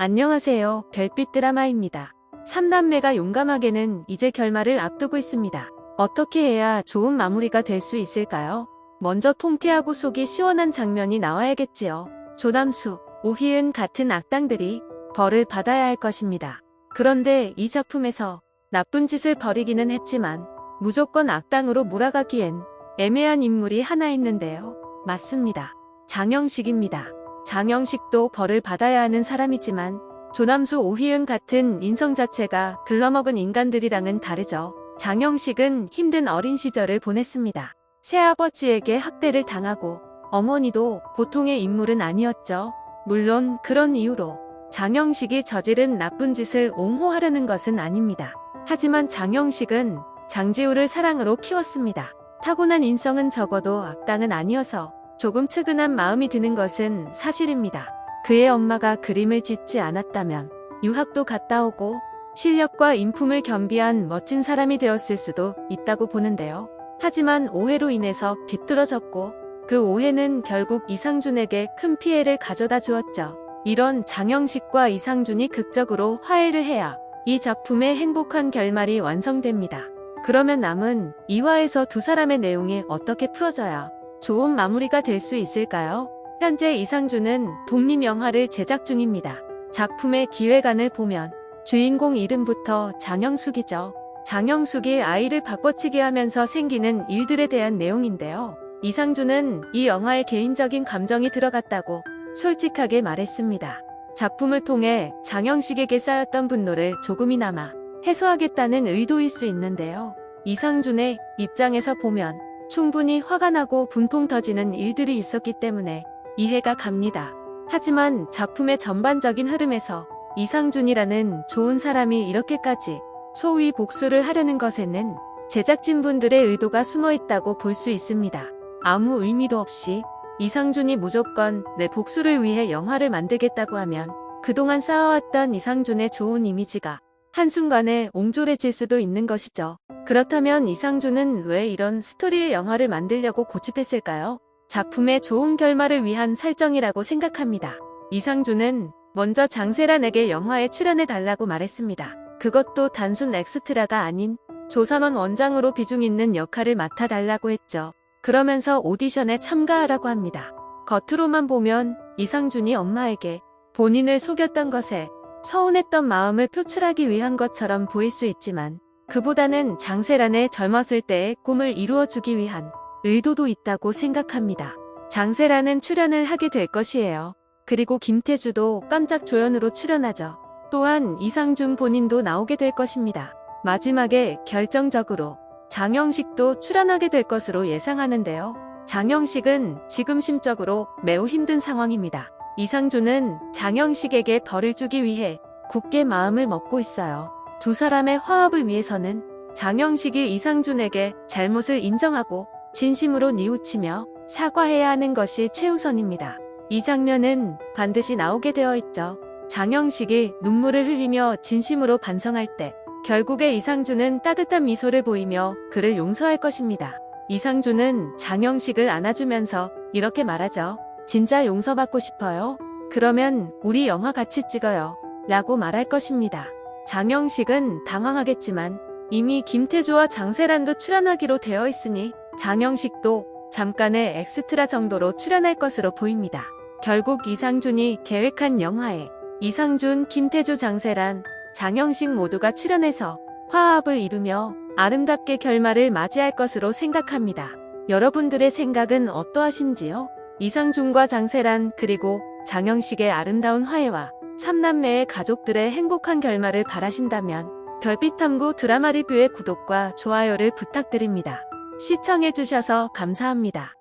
안녕하세요. 별빛 드라마입니다. 3남매가 용감하게는 이제 결말을 앞두고 있습니다. 어떻게 해야 좋은 마무리가 될 수 있을까요? 먼저 통쾌하고 속이 시원한 장면이 나와야겠지요. 조남수, 오희은 같은 악당들이 벌을 받아야 할 것입니다. 그런데 이 작품에서 나쁜 짓을 벌이기는 했지만 무조건 악당으로 몰아가기엔 애매한 인물이 하나 있는데요. 맞습니다. 장영식입니다. 장영식도 벌을 받아야 하는 사람이지만 조남수 오희은 같은 인성 자체가 글러먹은 인간들이랑은 다르죠. 장영식은 힘든 어린 시절을 보냈습니다. 새아버지에게 학대를 당하고 어머니도 보통의 인물은 아니었죠. 물론 그런 이유로 장영식이 저지른 나쁜 짓을 옹호하려는 것은 아닙니다. 하지만 장영식은 장지우를 사랑으로 키웠습니다. 타고난 인성은 적어도 악당은 아니어서 조금 측은한 마음이 드는 것은 사실입니다. 그의 엄마가 그림을 짓지 않았다면 유학도 갔다 오고 실력과 인품을 겸비한 멋진 사람이 되었을 수도 있다고 보는데요. 하지만 오해로 인해서 비뚤어졌고 그 오해는 결국 이상준에게 큰 피해를 가져다 주었죠. 이런 장영식과 이상준이 극적으로 화해를 해야 이 작품의 행복한 결말이 완성됩니다. 그러면 남은 2화에서 두 사람의 내용이 어떻게 풀어져야 좋은 마무리가 될 수 있을까요? 현재 이상준은 독립영화를 제작 중입니다. 작품의 기획안을 보면 주인공 이름부터 장영숙이죠. 장영숙이 아이를 바꿔치기 하면서 생기는 일들에 대한 내용인데요. 이상준은 이 영화에 개인적인 감정이 들어갔다고 솔직하게 말했습니다. 작품을 통해 장영식에게 쌓였던 분노를 조금이나마 해소하겠다는 의도일 수 있는데요. 이상준의 입장에서 보면 충분히 화가 나고 분통 터지는 일들이 있었기 때문에 이해가 갑니다. 하지만 작품의 전반적인 흐름에서 이상준이라는 좋은 사람이 이렇게까지 소위 복수를 하려는 것에는 제작진분들의 의도가 숨어 있다고 볼 수 있습니다. 아무 의미도 없이 이상준이 무조건 내 복수를 위해 영화를 만들겠다고 하면 그동안 쌓아왔던 이상준의 좋은 이미지가 한순간에 옹졸해질 수도 있는 것이죠. 그렇다면 이상준은 왜 이런 스토리의 영화를 만들려고 고집했을까요? 작품의 좋은 결말을 위한 설정이라고 생각합니다. 이상준은 먼저 장세란에게 영화에 출연해달라고 말했습니다. 그것도 단순 엑스트라가 아닌 조선원 원장으로 비중 있는 역할을 맡아달라고 했죠. 그러면서 오디션에 참가하라고 합니다. 겉으로만 보면 이상준이 엄마에게 본인을 속였던 것에 서운했던 마음을 표출하기 위한 것처럼 보일 수 있지만 그보다는 장세란의 젊었을 때의 꿈을 이루어주기 위한 의도도 있다고 생각합니다. 장세란은 출연을 하게 될 것이에요. 그리고 김태주도 깜짝 조연으로 출연하죠. 또한 이상준 본인도 나오게 될 것입니다. 마지막에 결정적으로 장영식도 출연하게 될 것으로 예상하는데요. 장영식은 지금 심적으로 매우 힘든 상황입니다. 이상준은 장영식에게 벌을 주기 위해 굳게 마음을 먹고 있어요. 두 사람의 화합을 위해서는 장영식이 이상준에게 잘못을 인정하고 진심으로 뉘우치며 사과해야 하는 것이 최우선입니다. 이 장면은 반드시 나오게 되어 있죠. 장영식이 눈물을 흘리며 진심으로 반성할 때 결국에 이상준은 따뜻한 미소를 보이며 그를 용서할 것입니다. 이상준은 장영식을 안아주면서 이렇게 말하죠. 진짜 용서받고 싶어요? 그러면 우리 영화 같이 찍어요. 라고 말할 것입니다. 장영식은 당황하겠지만 이미 김태조와 장세란도 출연하기로 되어 있으니 장영식도 잠깐의 엑스트라 정도로 출연할 것으로 보입니다. 결국 이상준이 계획한 영화에 이상준, 김태조, 장세란, 장영식 모두가 출연해서 화합을 이루며 아름답게 결말을 맞이할 것으로 생각합니다. 여러분들의 생각은 어떠하신지요? 이상준과 장세란 그리고 장영식의 아름다운 화해와 삼남매의 가족들의 행복한 결말을 바라신다면 별빛탐구 드라마 리뷰의 구독과 좋아요를 부탁드립니다. 시청해주셔서 감사합니다.